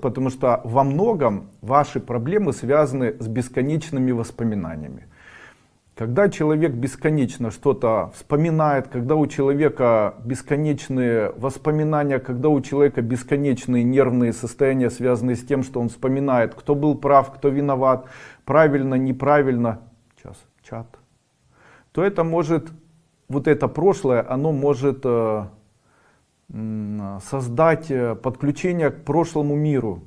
потому что во многом ваши проблемы связаны с бесконечными воспоминаниями. Когда человек бесконечно что-то вспоминает, когда у человека бесконечные воспоминания, когда у человека бесконечные нервные состояния, связанные с тем, что он вспоминает, кто был прав, кто виноват, правильно, неправильно, сейчас, чат, то это может, вот это прошлое, оно может э, создать э, подключение к прошлому миру.